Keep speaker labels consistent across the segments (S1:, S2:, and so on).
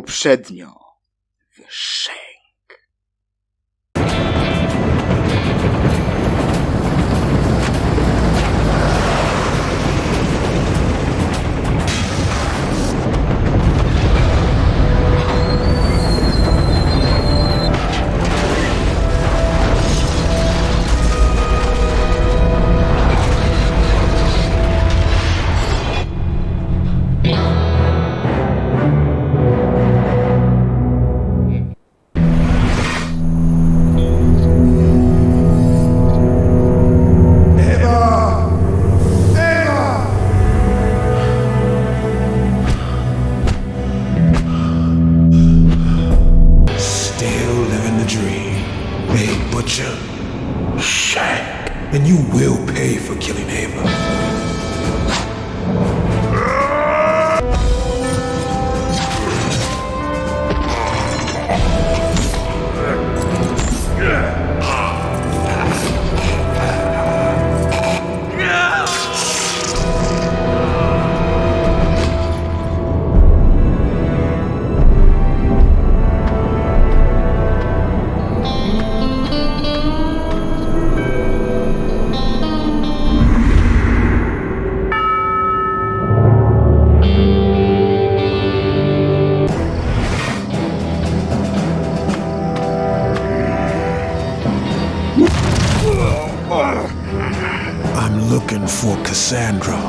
S1: Poprzednio. W
S2: pay for killing Ava. Cassandra.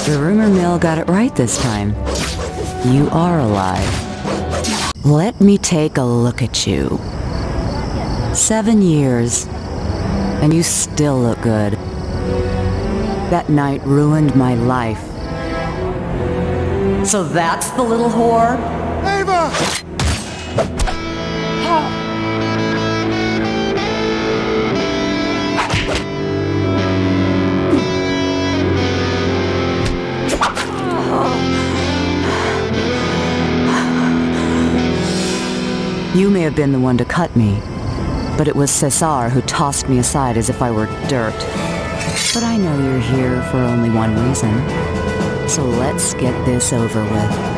S3: The rumor mill got it right this time. You are alive. Let me take a look at you. Seven years, and you still look good. That night ruined my life. So that's the little whore? Ava. You may have been the one to cut me, but it was Cesar who tossed me aside as if I were dirt. But I know you're here for only one reason. So let's get this over with.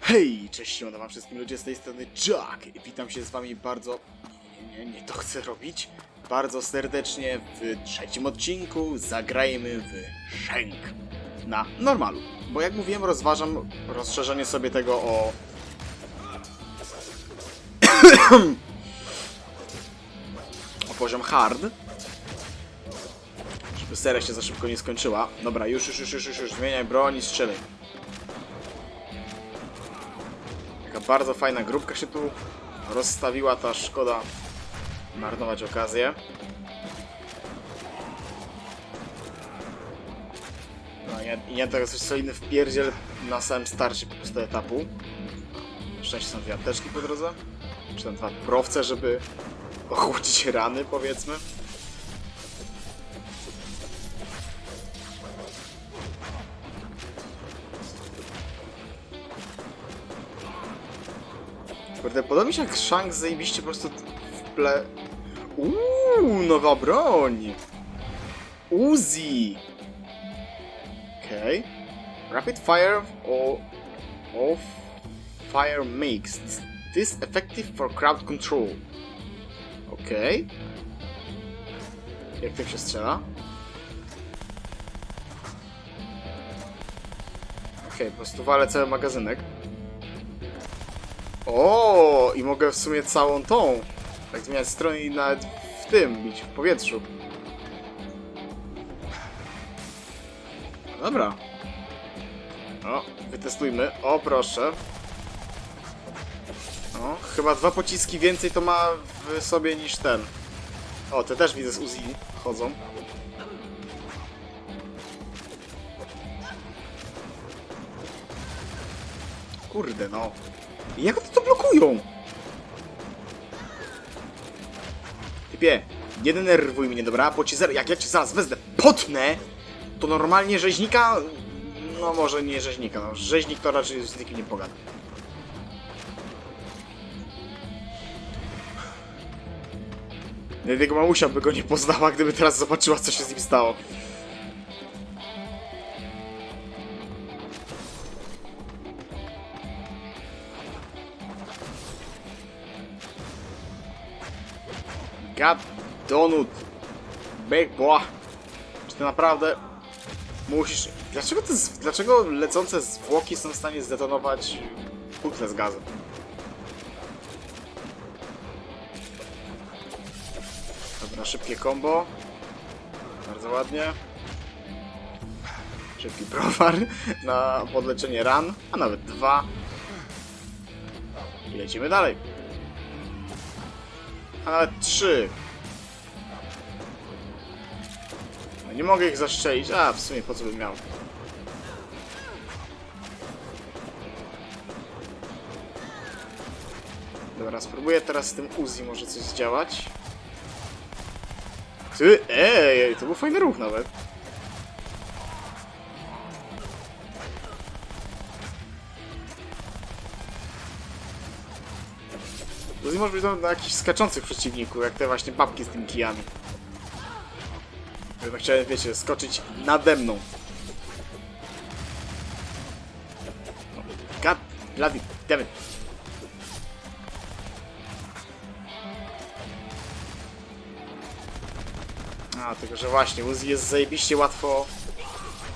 S1: Hej, cześć, siemano wam wszystkim ludzie z tej strony Jack witam się z wami bardzo... Nie, nie, nie, to chcę robić. Bardzo serdecznie w trzecim odcinku zagrajmy w Shenk na normalu. Bo jak mówiłem, rozważam rozszerzenie sobie tego o... o poziom hard. Żeby seria się za szybko nie skończyła. Dobra, już, już, już, już, już, już. zmieniaj broń i strzelaj. Taka bardzo fajna grupka się tu rozstawiła, ta szkoda marnować okazję. Nie teraz jest solidny wpierdziel na samym starcie po prostu etapu. Szczęście są dwie apteczki po drodze. Czy tam dwa prowce, żeby ochłodzić rany, powiedzmy. Kurde, podoba mi się jak Shank zajebiście po prostu w ple... Uuu, nowa broń! Uzi! Okej. Rapid fire or... of fire makes this effective for crowd control. Okej. Jak tym się strzela? Okej, po prostu walę cały magazynek. O, i mogę w sumie całą tą. Tak zmieniać stronę i nawet w tym bić, w powietrzu. Dobra. O, wytestujmy. O, proszę. O, chyba dwa pociski więcej to ma w sobie niż ten. O, te też widzę z Uzi chodzą. Kurde, no. Jak one to blokują? Typie, nie denerwuj mnie, dobra? Bo ci zaraz, jak ja cię zaraz wezmę, potnę, to normalnie rzeźnika... No może nie rzeźnika, no. Rzeźnik to raczej z nikim nie pogada. Jego mamusia by go nie poznała, gdyby teraz zobaczyła, co się z nim stało. God donut. Big boy. Czy ty naprawdę musisz... Dlaczego, te, z- dlaczego lecące zwłoki są w stanie zdetonować butlę z gazem? Dobra, szybkie combo. Bardzo ładnie. Szybki browar na podleczenie ran, a nawet dwa. I lecimy dalej. A nawet trzy. Nie mogę ich zastrzelić. A, w sumie po co bym miał? Dobra, spróbuję teraz z tym Uzi może coś zdziałać. Ty, ej, to był fajny ruch nawet. Uzi może być na jakichś skaczących przeciwników, jak te właśnie babki z tymi kijami. Chciałem, wiecie, skoczyć nade mną. No, God, bloody, damn it. A, tylko że właśnie, Uzi jest zajebiście łatwo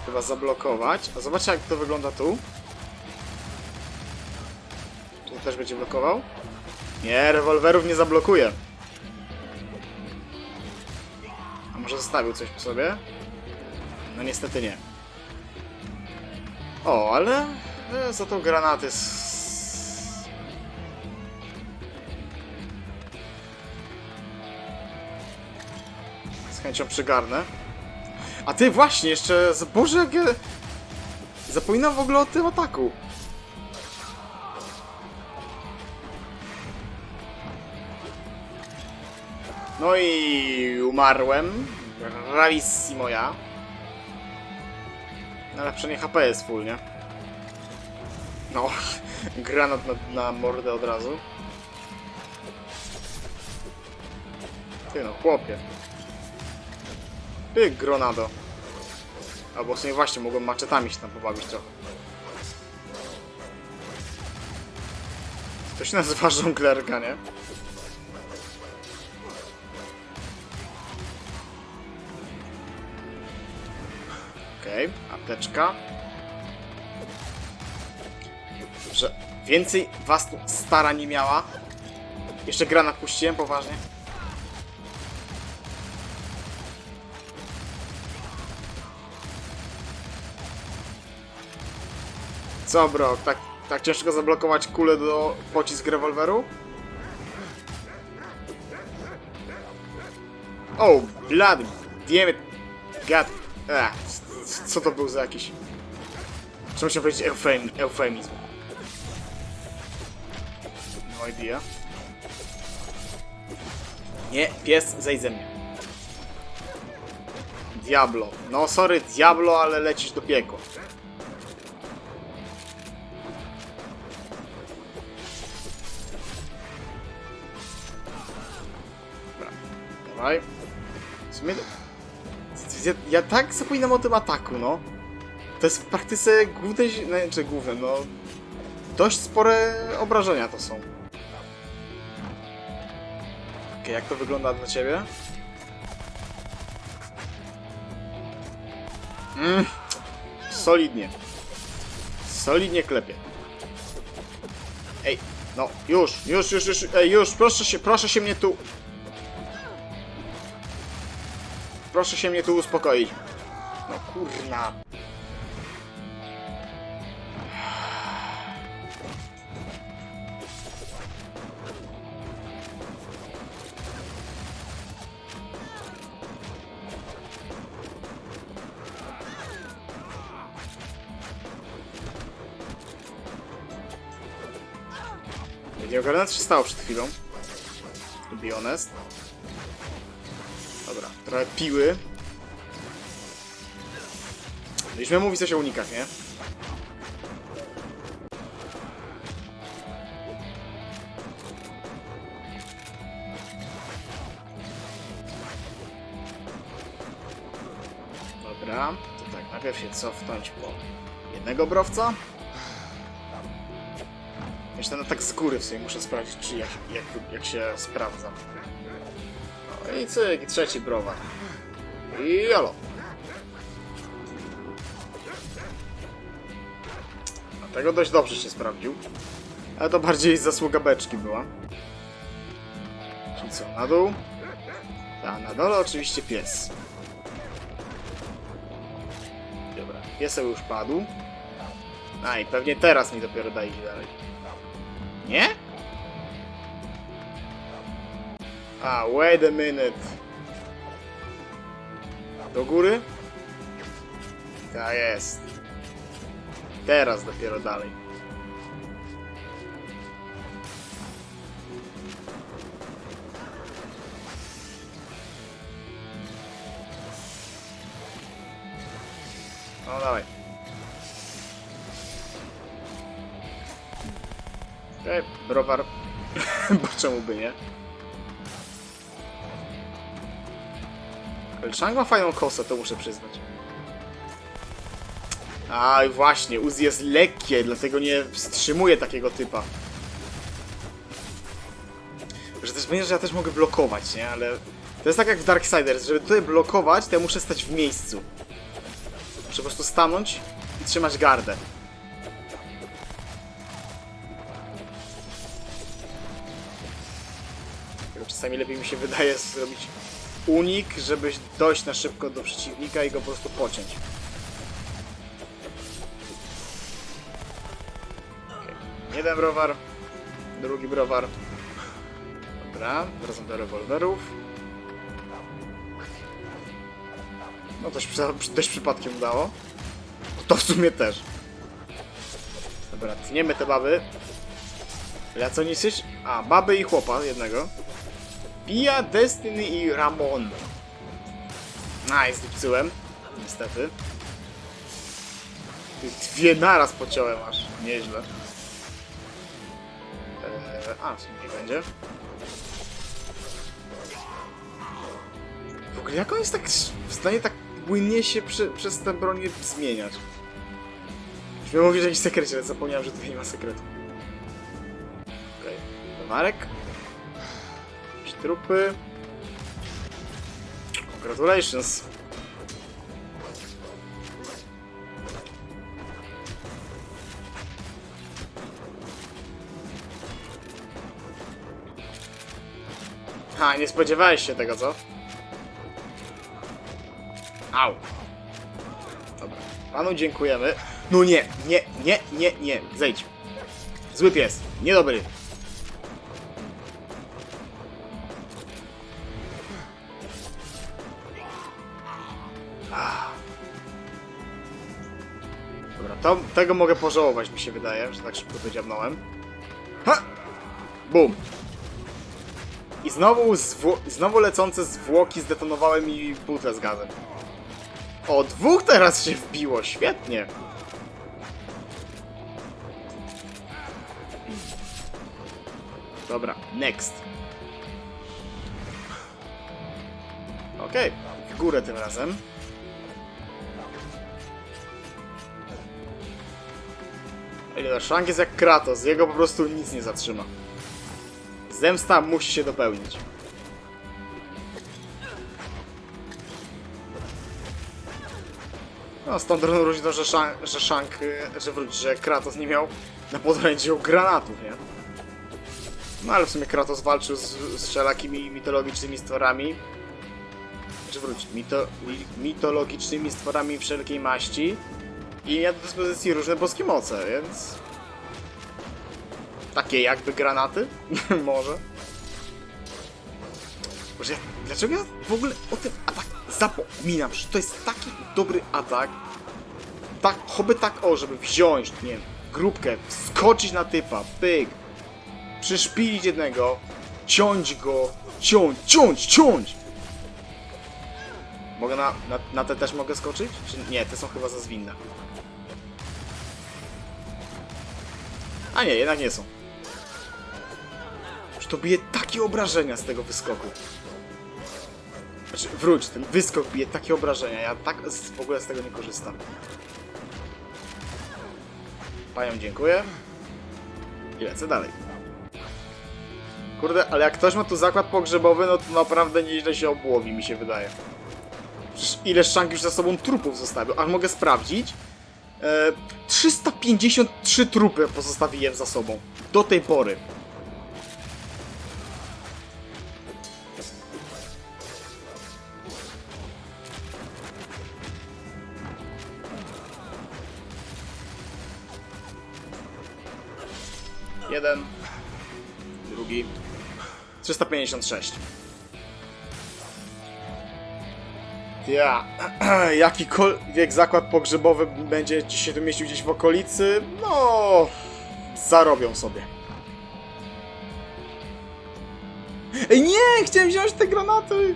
S1: chyba zablokować. A zobaczcie jak to wygląda tu. Tu też będzie blokował. Nie, rewolwerów nie zablokuje. Zostawił coś po sobie? No niestety nie. O, ale e, za to granaty s- z chęcią przygarnę. A ty właśnie, jeszcze... z- Boże, jak ja... Zapominam w ogóle o tym ataku. No i umarłem. Bravissimo ja. No ale przynajmniej HP jest full, nie? No, granat na, na mordę od razu. Ty no, chłopie. Ty, gronado. Albo w sumie właśnie, mogłem maczetami się tam pobawić trochę. To się nazywa żonglerka, nie? Okej, apteczka. Że więcej was tu stara nie miała. Jeszcze granat puściłem, poważnie. Co bro, tak, tak ciężko zablokować kulę do pocisk rewolweru? Oh, blood, damn it, god, ah, c- co to był za jakiś... Czy musiał powiedzieć eufem, eufemizm? No idea. Nie, pies, zejdź ze mnie. Diablo. No sorry, Diablo, ale lecisz do piekła. Dobra, dawaj. W sumie... Ja, ja tak zapominam o tym ataku, no. To jest w praktyce główne, no, czy główne, no... Dość spore obrażenia to są. Okej, jak to wygląda dla ciebie? Mm, solidnie. Solidnie klepie. Ej, no, już, już, już, już, ej, już, proszę się, proszę się mnie tu... Proszę się mnie tu uspokoić. No kurna. Nie ogarnę, co się stało przed chwilą. To be honest. Trochę piły. Miałem mówić coś o unikach, nie? Dobra, to tak, najpierw się cofnąć po jednego browca. Jeszcze no tak z góry w sumie muszę sprawdzić, czy jak, jak, jak się sprawdza. I cyk, i trzeci browar. I jolo. Dlatego dość dobrze się sprawdził. Ale to bardziej zasługa beczki była. Czyli co, na dół? A na dole oczywiście pies. Dobra, pieseł już padł. A i pewnie teraz mi dopiero da iść dalej. Nie? A, wait a minute. Do góry? Tak jest. Teraz dopiero dalej. No dawaj. Okej, browar. Bo czemu by nie? Shang ma fajną kosę, to muszę przyznać. A właśnie, Uzi jest lekkie, dlatego nie wstrzymuje takiego typa. Że też będzie, że ja też mogę blokować, nie? Ale to jest tak jak w Darksiders, żeby tutaj blokować, to ja muszę stać w miejscu. Muszę po prostu stanąć i trzymać gardę. Czasami lepiej mi się wydaje zrobić unik, żeby dojść na szybko do przeciwnika i go po prostu pociąć. Okej. Jeden browar, drugi browar. Dobra, wracam do rewolwerów. No to się dość przypadkiem udało. To w sumie też. Dobra, tniemy te baby. Ja co niesiesz? A, baby i chłopa jednego. Pia, Destiny i Ramon. A, zdupcyłem. Niestety. Dwie naraz pociąłem aż. Nieźle. Eee, a, w sumie nie będzie. W ogóle jak on jest tak w stanie tak płynnie się prze, przez tę broń zmieniać? Już miałem mówić o jakimś sekrecie, ale zapomniałem, że tutaj nie ma sekretu. Okej, okay. Marek. Trupy. Congratulations. Ha, nie spodziewałeś się tego, co? Au. Dobra. Panu dziękujemy. No nie, nie, nie, nie, nie. Zejdź. Zły pies. Niedobry. Dobra, to, tego mogę pożałować, mi się wydaje, że tak szybko to dziabnąłem. Ha! Bum! I znowu, znowu lecące zwłoki zdetonowały mi butlę z gazem. O, dwóch teraz się wbiło, świetnie. Dobra, next. Okej, w górę tym razem. Ej, Shang jest jak Kratos, jego po prostu nic nie zatrzyma. Zemsta musi się dopełnić. No, drogą różnicą, że Shang, że y, że wróć, że Kratos nie miał na podrędziu granatów, nie? No ale w sumie Kratos walczył z, z wszelakimi mitologicznymi stworami. Czy wróć, mito, mi- mitologicznymi stworami wszelkiej maści. I miał do dyspozycji różne boskie moce, więc... Takie jakby granaty? Może. Dlaczego ja w ogóle o tym atak zapominam? Że to jest taki dobry atak. Tak, choby tak o, żeby wziąć, nie wiem, grupkę, skoczyć na typa, pyk, przyszpilić jednego, ciąć go, ciąć, ciąć, ciąć! Mogę na, na, na te też mogę skoczyć? Czy nie, te są chyba za zwinne. A nie, jednak nie są. Już to bije takie obrażenia z tego wyskoku. Znaczy, wróć, ten wyskok bije takie obrażenia. Ja tak z, w ogóle z tego nie korzystam. Panią dziękuję. I lecę dalej. Kurde, ale jak ktoś ma tu zakład pogrzebowy, no to naprawdę nieźle się obłowi, mi się wydaje. Ile szank już za sobą trupów zostawił? Aż mogę sprawdzić. E, 353 trupy pozostawiłem za sobą. Do tej pory. Jeden. Drugi. 356. Ja. Jakikolwiek zakład pogrzebowy będzie ci się tu mieścił gdzieś w okolicy, no. Zarobią sobie. Ej, nie! Chciałem wziąć te granaty!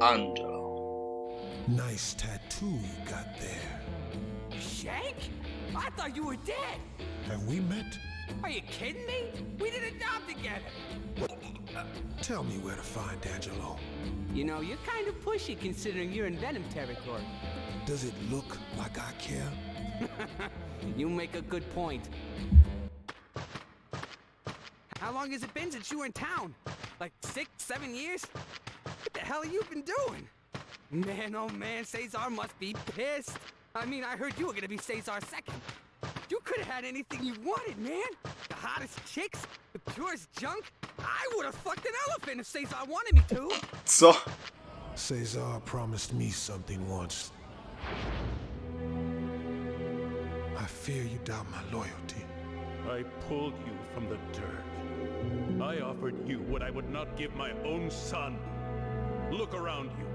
S1: Angelo.
S2: Nice tattoo you got there.
S4: Shank? I thought you were dead.
S2: Have we met?
S4: Are you kidding me? We did a job together.
S2: Tell me where to find Angelo.
S4: You know, you're kind of pushy considering you're in Venom territory.
S2: Does it look like I care?
S4: You make a good point. How long has it been since you were in town? Like six, seven years? What the hell have you been doing? Man, oh man, Cesar must be pissed. I mean, I heard you were gonna be Cesar second. You could have had anything you wanted, man. The hottest chicks, the purest junk. I would have fucked an elephant if Cesar wanted me to.
S1: So.
S2: Cesar promised me something once. I fear you doubt my loyalty.
S5: I pulled you from the dirt. I offered you what I would not give my own son. Look around you.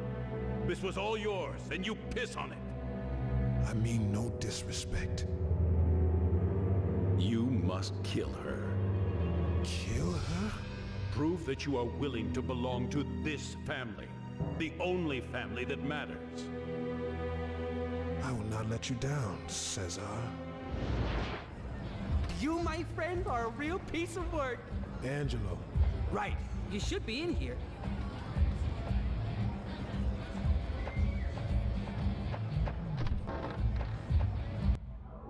S5: This was all yours, and you piss on it.
S2: I mean no disrespect.
S5: You must kill her.
S2: Kill her?
S5: Prove that you are willing to belong to this family. The only family that matters.
S2: I will not let you down, Cesar.
S4: You, my friend, are a real piece of work.
S2: Angelo,
S4: Right. You should be in here.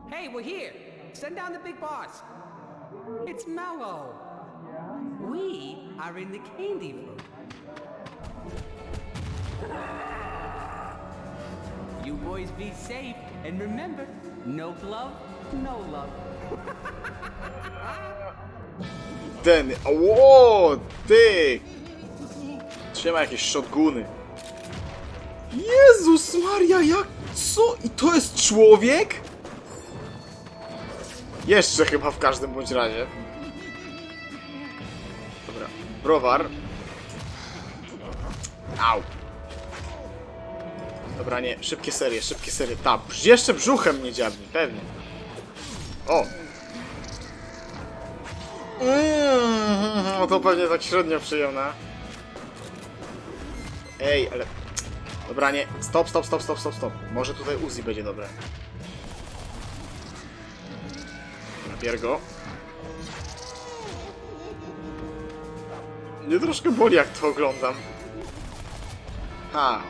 S4: Hey, we're here. Send down the big boss. It's Mellow. We are in the candy room. You boys be safe, and remember, no glove, no love.
S1: Ten. Ło, ty! Trzyma jakieś shotguny. Jezus Maria, jak? Co? I to jest człowiek? Jeszcze chyba w każdym bądź razie. Dobra, browar. Au. Dobra, nie, szybkie serie, szybkie serie. Ta, jeszcze brzuchem nie dziabni, pewnie. O, Mm, to pewnie tak średnio przyjemne. Ej, ale... Dobra, nie. Stop, stop, stop, stop, stop, stop. Może tutaj Uzi będzie dobre. Napier go. Mnie troszkę boli, jak to oglądam. Ha.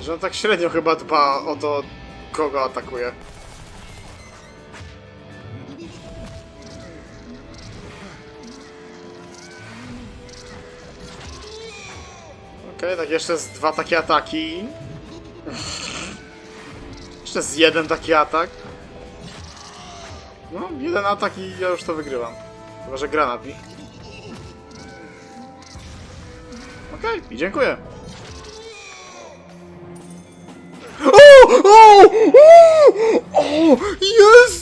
S1: Że on tak średnio chyba dba o to, kogo atakuje. Okej, tak jeszcze z dwa takie ataki. jeszcze z jeden taki atak. No, jeden atak i ja już to wygrywam. Chyba, że granat mi. Okej, i dziękuję. O! O! O! O! Jest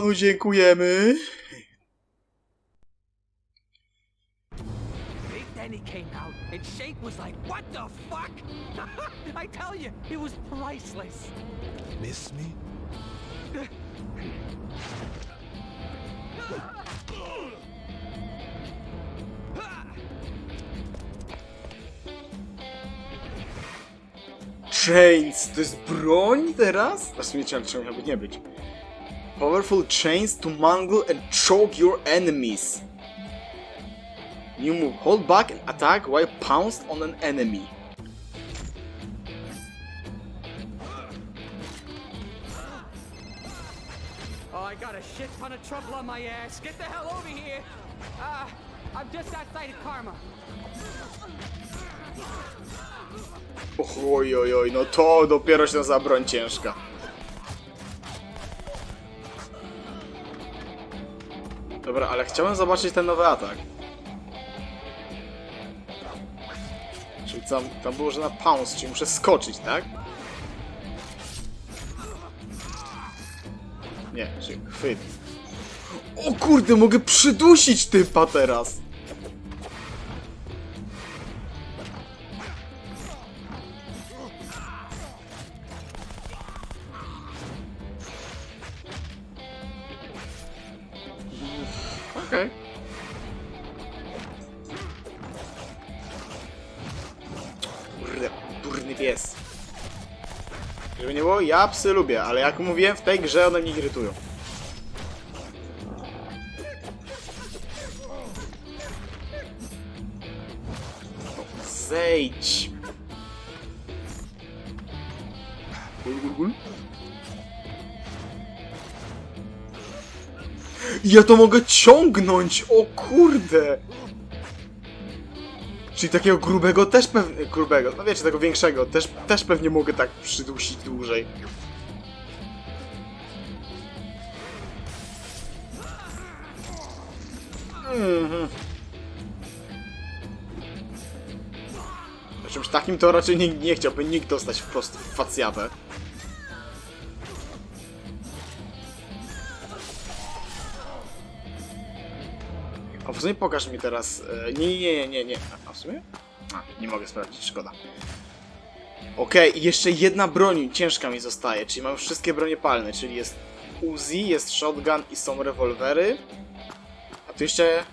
S1: panu dziękujemy.
S4: Big Denny came out, and Shank was like, What the fuck? I tell you, it was priceless.
S2: Miss me?
S1: Chains, to jest broń teraz? Czemu czemu miałby nie być? Powerful chains to mangle and choke your enemies. New move. Hold back and attack while pounced on an enemy.
S4: Oh, I got a shit ton of trouble on my ass. Get the hell over here. Uh, I'm just outside of Karma.
S1: Oj, oj, oj, no to dopiero się za broń ciężka. Dobra, ale chciałem zobaczyć ten nowy atak. Czyli tam, tam było, że na pounce, czyli muszę skoczyć, tak? Nie, czyli chwyt. O kurde, mogę przydusić typa teraz! Durny pies. Żeby nie było, ja psy lubię, ale jak mówiłem, w tej grze one mnie irytują. Zejdź. Ja to mogę ciągnąć! O kurde! Czyli takiego grubego też pewnie... Grubego, no wiecie, tego większego też, też pewnie mogę tak przydusić dłużej. Mhm. Czymś takim to raczej nie, nie chciałby nikt dostać wprost w facjatę. W sumie pokaż mi teraz. e, Nie, nie, nie, nie, nie. A w sumie? A, nie mogę sprawdzić, szkoda. Okej, i jeszcze jedna broń ciężka mi zostaje, czyli mam wszystkie bronie palne, czyli jest Uzi, jest shotgun i są rewolwery. A tu jeszcze...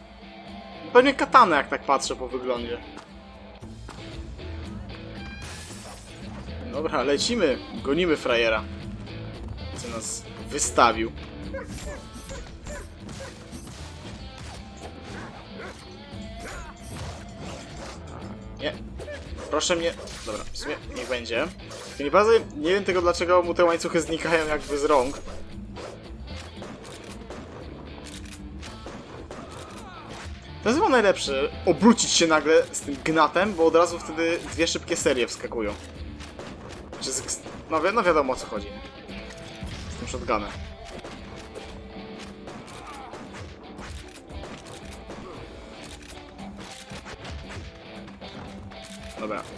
S1: Pewnie katana, jak tak patrzę po wyglądzie. Dobra, lecimy. Gonimy frajera. Co nas wystawił. Nie. Proszę mnie. Dobra, w sumie niech będzie. Tylko nie wiem tego dlaczego mu te łańcuchy znikają jakby z rąk. To jest chyba najlepsze, obrócić się nagle z tym gnatem, bo od razu wtedy dwie szybkie serie wskakują. Z, no, wi no wiadomo o co chodzi. Z tym shotgunem.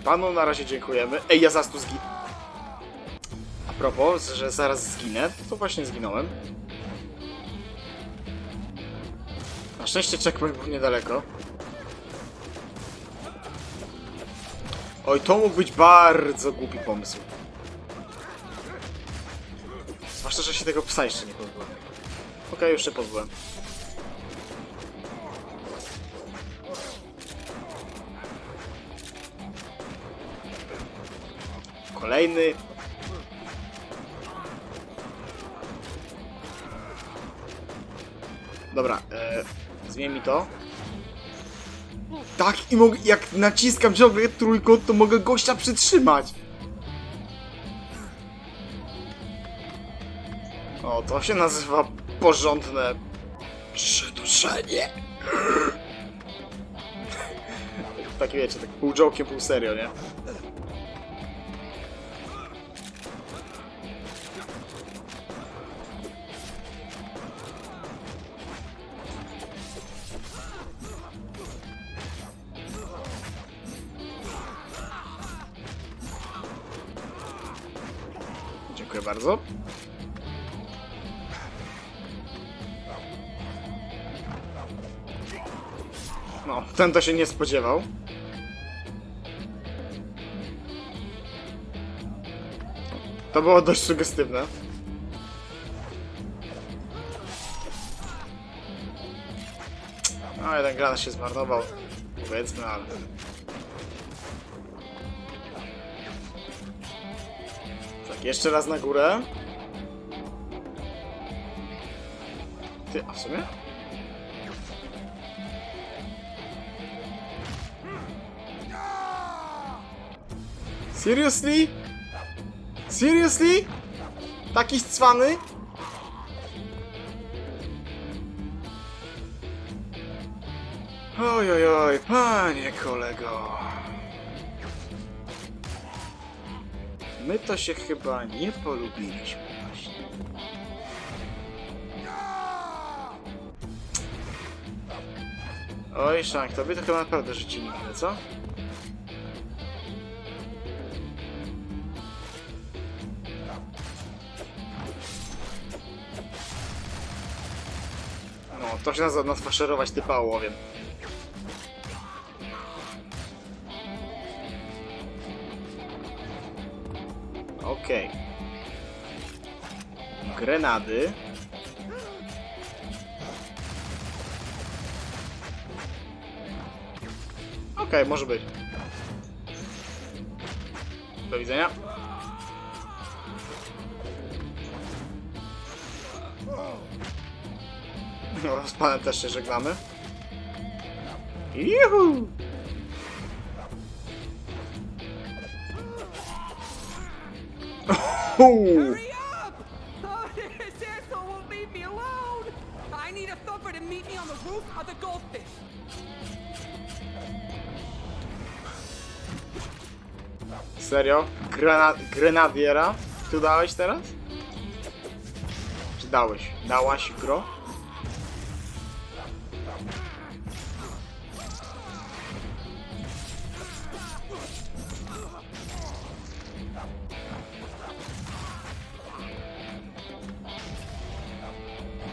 S1: Panu na razie dziękujemy. Ej, ja zaraz tu zginę. A propos, że zaraz zginę, to właśnie zginąłem. Na szczęście checkpoint był niedaleko. Oj, to mógł być bardzo głupi pomysł. Zwłaszcza, że się tego psa jeszcze nie pozbyłem. Okej, już się pozbyłem. Kolejny. Dobra, e, zmień mi to. Tak, i mogę, jak naciskam ciągle trójkąt, to mogę gościa przytrzymać. O, to się nazywa porządne przyduszenie. tak wiecie, tak pół joke'iem, pół serio, nie? Ten to się nie spodziewał. To było dość sugestywne. No, jeden granat się zmarnował. Powiedzmy, ale... Tak, jeszcze raz na górę. Ty, a w sumie? Seriously? Seriously? Taki cwany? Oj, oj, oj, panie kolego. My to się chyba nie polubiliśmy właśnie. Oj, Shank, tobie to chyba naprawdę życie nigdy, co? No, to się nazywa nasfaszerować typa ołowiem. Okej. Grenady. Okej, może być. Do widzenia. No, z panem też się żegnamy. Juhu! Uhu.
S4: Hurry up! Oh, this asshole won't leave me alone! I need a thumper to meet me on the roof of the goldfish.
S1: Serio? Grena grenadiera? Tu dałeś teraz? Czy dałeś? Dałaś gro?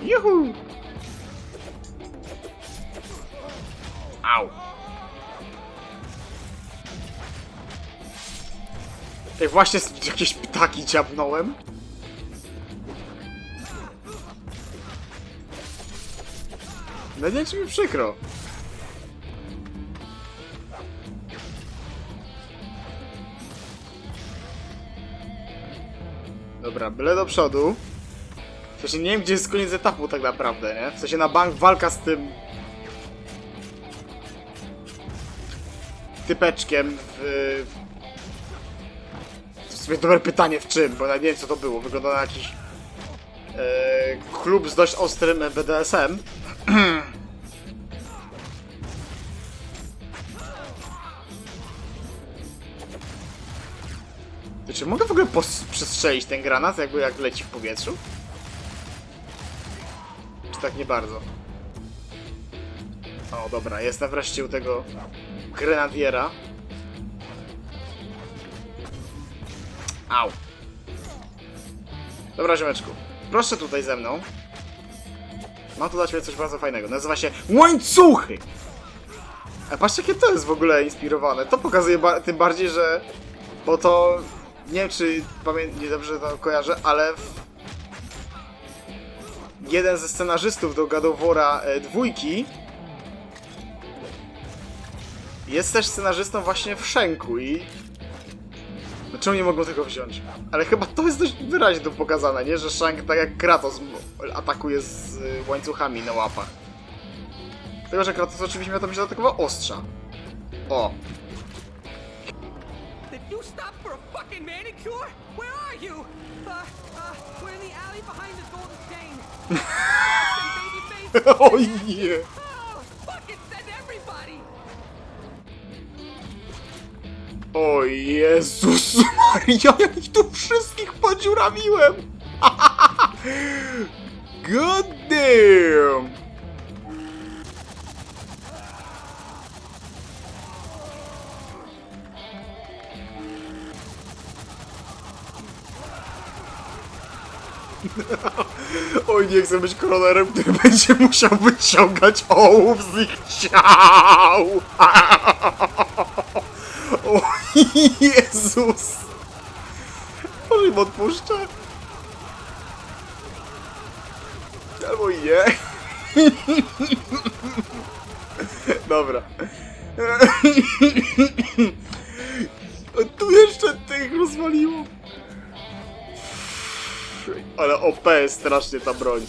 S1: Juhu! Au! Ej, właśnie jakieś ptaki dziabnąłem. No nie, czy mi przykro. Dobra, byle do przodu. Sensie nie wiem, gdzie jest koniec etapu tak naprawdę, nie? W sensie na bank walka z tym... Typeczkiem w... W sumie dobre pytanie w czym, bo ja nie wiem co to było. Wygląda na jakiś e, klub z dość ostrym BDSM. Czy mogę w ogóle przestrzelić ten granat, jakby jak leci w powietrzu? Tak nie bardzo? O, dobra, jestem wreszcie u tego grenadiera. Au. Dobra, ziomeczku. Proszę tutaj ze mną. Mam tu dla ciebie coś bardzo fajnego. Nazywa się łańcuchy! A patrzcie, jakie to jest w ogóle inspirowane. To pokazuje ba tym bardziej, że... Bo to... Nie wiem, czy pamiętam, nie dobrze to kojarzę, ale... W... Jeden ze scenarzystów do War'a e, dwójki jest też scenarzystą właśnie w Szenku i no czemu nie mogą tego wziąć? Ale chyba to jest dość wyraźnie tu pokazane, nie? Że Shank tak jak Kratos atakuje z y, łańcuchami na łapach. Tylko, że Kratos oczywiście miał tam się atakował ostrza. O,
S4: Did you stop for a fucking manicure? Where are you? Uh, uh, we're in the alley behind the golden chain. Some baby face.
S1: o nie!
S4: Oh, everybody!
S1: O Jezus Maria, jak tu wszystkich podziurawiłem! God damn! Nie chcę być koronerem, który będzie musiał wyciągać ołów z ich ciał. O Jezus. Może im odpuszczę? Albo nie. Dobra. Tu jeszcze tych rozwaliło. Ale OP jest strasznie ta broń.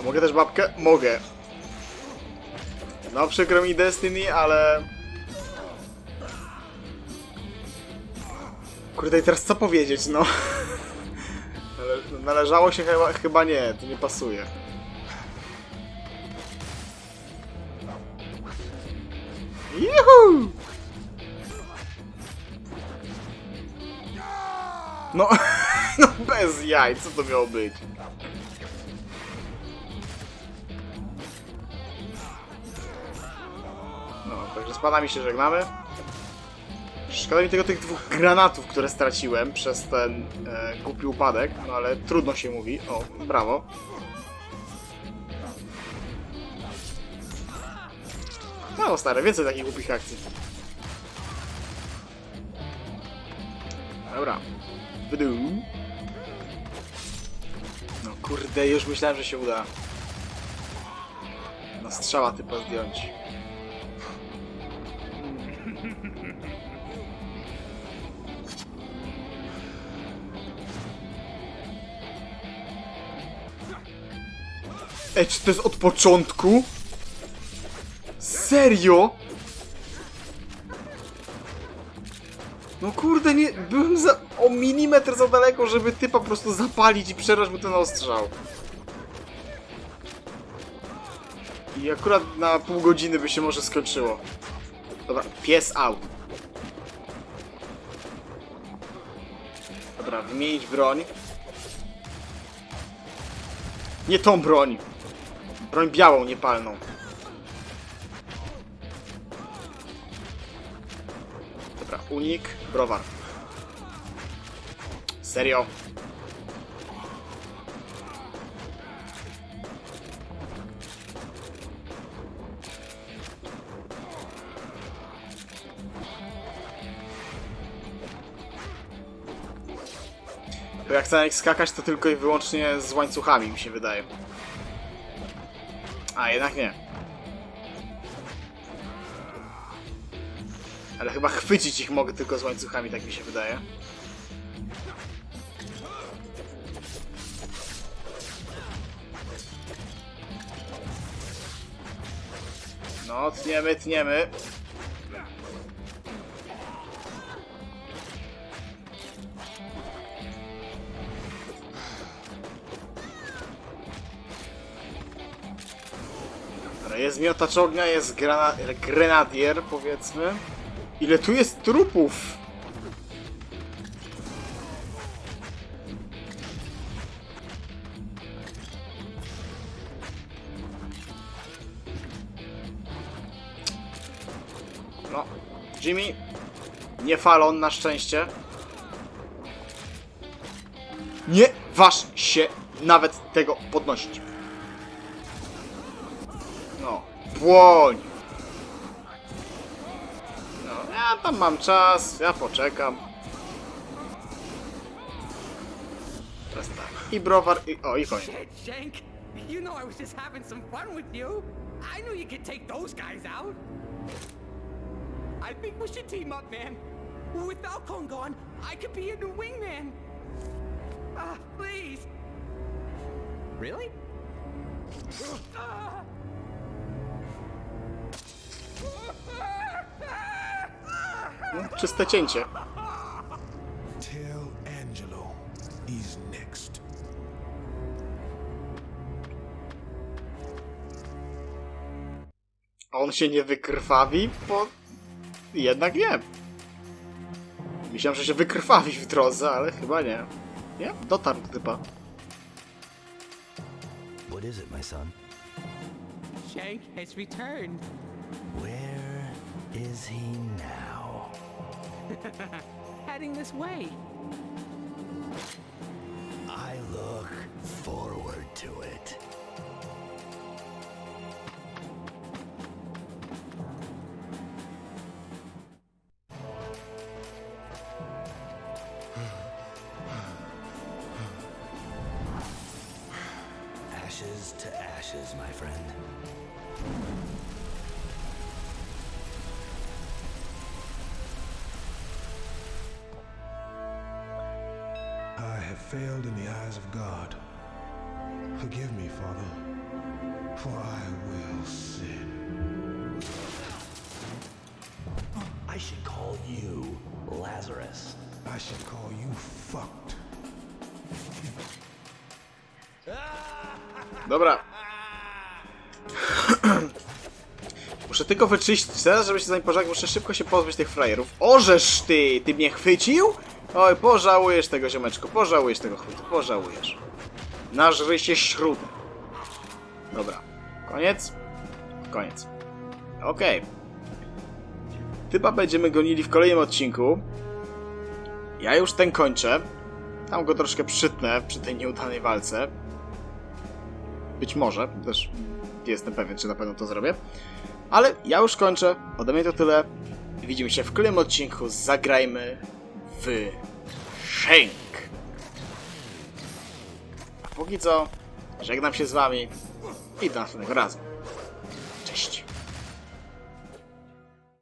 S1: A mogę też babkę? Mogę. No przykro mi Destiny, ale... Kurde, i teraz co powiedzieć, no? Nale należało się chyba, chyba nie, to nie pasuje. Juhu! No, no bez jaj, co to miało być? No, także z panami się żegnamy. Szkoda mi tego tych dwóch granatów, które straciłem przez ten e, głupi upadek, no ale trudno się mówi. O, brawo. No stare, więcej takich głupich akcji. Dobra. Wydół. No kurde, już myślałem, że się uda. No strzała typa zdjąć. Ej, czy to jest od początku? Serio? No kurde, nie, byłem za, o milimetr za daleko, żeby typa po prostu zapalić i przerwać mu ten ostrzał. I akurat na pół godziny by się może skończyło. Dobra, pies out. Dobra, wymienić broń. Nie tą broń. Broń białą, niepalną. Dobra, unik, browar. Serio? Bo jak chcę skakać, to tylko i wyłącznie z łańcuchami, mi się wydaje. A, jednak nie. Ale chyba chwycić ich mogę tylko z łańcuchami, tak mi się wydaje. No, tniemy, tniemy. Jest miotacz ognia, jest grana grenadier, powiedzmy. Ile tu jest trupów? No, Jimmy, nie falon na szczęście. Nie waż się nawet tego podnosić. No, błoń! Tam mam czas, ja poczekam. Teraz tak. I browar, i... O, i koniec.
S4: Shit, You know I was just having some fun with you. I knew you could take those guys out. I think we should team up, man. With Falcon gone, I could be a new wingman. Ah, please. Really? Ah.
S1: Czyste cięcie. A on się nie wykrwawi, bo jednak nie. Myślałem, że się wykrwawi w drodze, ale chyba nie. Nie? Dotarł typa.
S6: What is it, my son?
S4: Shank has returned.
S6: Where is he now?
S4: Heading this way.
S2: Failed in the eyes of God. Forgive me, Father, for I will sin.
S6: I should call you Lazarus.
S2: I should call you fucked.
S1: Dobra. Muszę tylko wyczyścić teraz, żeby się zanim pożegnać, muszę szybko się pozbyć tych frajerów. Orzesz ty! Ty mnie chwycił? Oj, pożałujesz tego ziomeczku, pożałujesz tego chwytu, pożałujesz. Nażry się śrubę. Dobra. Koniec? Koniec. Okej. Chyba będziemy gonili w kolejnym odcinku. Ja już ten kończę. Tam go troszkę przytnę przy tej nieudanej walce. Być może, też nie jestem pewien, czy na pewno to zrobię. Ale ja już kończę. Ode mnie to tyle. Widzimy się w kolejnym odcinku. Zagrajmy w Shank. A póki co, żegnam się z wami i do następnego razu. Cześć.